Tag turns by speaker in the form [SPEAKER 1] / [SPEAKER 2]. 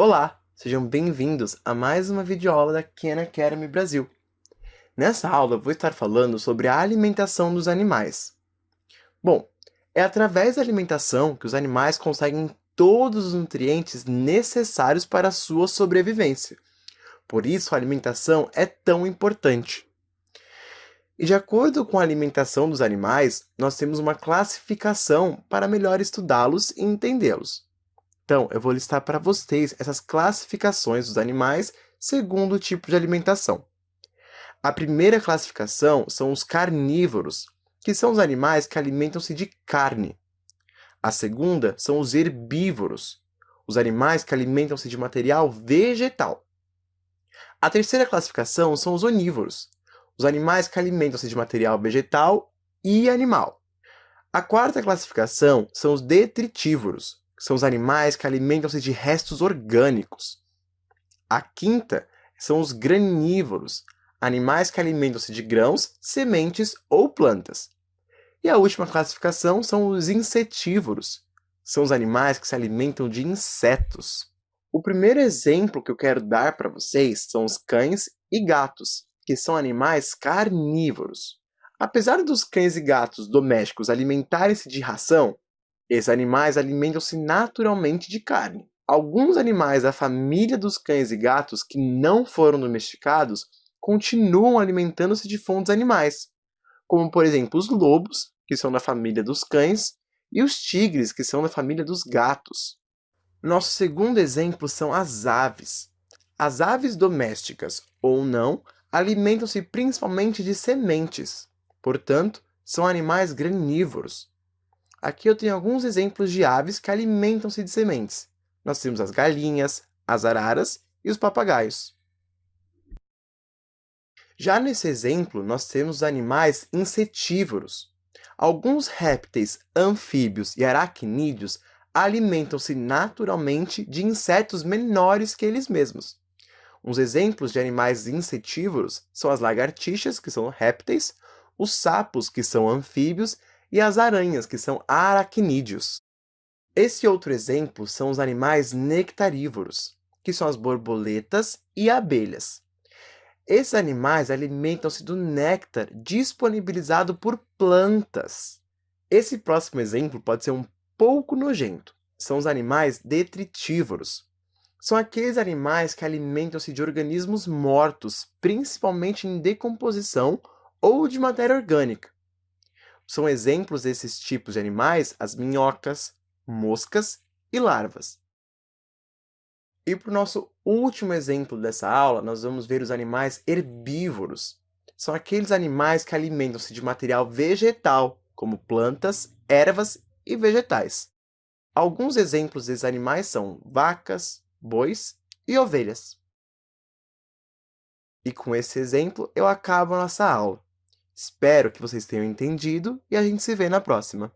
[SPEAKER 1] Olá, sejam bem-vindos a mais uma videoaula da Khan Academy Brasil. Nessa aula vou estar falando sobre a alimentação dos animais. Bom, é através da alimentação que os animais conseguem todos os nutrientes necessários para a sua sobrevivência. Por isso a alimentação é tão importante. E de acordo com a alimentação dos animais, nós temos uma classificação para melhor estudá-los e entendê-los. Então, eu vou listar para vocês essas classificações dos animais segundo o tipo de alimentação. A primeira classificação são os carnívoros, que são os animais que alimentam-se de carne. A segunda são os herbívoros, os animais que alimentam-se de material vegetal. A terceira classificação são os onívoros, os animais que alimentam-se de material vegetal e animal. A quarta classificação são os detritívoros, são os animais que alimentam-se de restos orgânicos. A quinta são os granívoros, animais que alimentam-se de grãos, sementes ou plantas. E a última classificação são os insetívoros, são os animais que se alimentam de insetos. O primeiro exemplo que eu quero dar para vocês são os cães e gatos, que são animais carnívoros. Apesar dos cães e gatos domésticos alimentarem-se de ração, esses animais alimentam-se naturalmente de carne. Alguns animais da família dos cães e gatos que não foram domesticados continuam alimentando-se de fontes animais, como por exemplo os lobos, que são da família dos cães, e os tigres, que são da família dos gatos. Nosso segundo exemplo são as aves. As aves domésticas, ou não, alimentam-se principalmente de sementes. Portanto, são animais granívoros. Aqui eu tenho alguns exemplos de aves que alimentam-se de sementes. Nós temos as galinhas, as araras e os papagaios. Já nesse exemplo, nós temos os animais insetívoros. Alguns répteis, anfíbios e aracnídeos alimentam-se naturalmente de insetos menores que eles mesmos. Uns exemplos de animais insetívoros são as lagartixas, que são répteis, os sapos, que são anfíbios, e as aranhas, que são aracnídeos. Esse outro exemplo são os animais nectarívoros, que são as borboletas e abelhas. Esses animais alimentam-se do néctar disponibilizado por plantas. Esse próximo exemplo pode ser um pouco nojento. São os animais detritívoros. São aqueles animais que alimentam-se de organismos mortos, principalmente em decomposição ou de matéria orgânica. São exemplos desses tipos de animais as minhocas, moscas e larvas. E para o nosso último exemplo dessa aula, nós vamos ver os animais herbívoros. São aqueles animais que alimentam-se de material vegetal, como plantas, ervas e vegetais. Alguns exemplos desses animais são vacas, bois e ovelhas. E com esse exemplo, eu acabo a nossa aula. Espero que vocês tenham entendido e a gente se vê na próxima.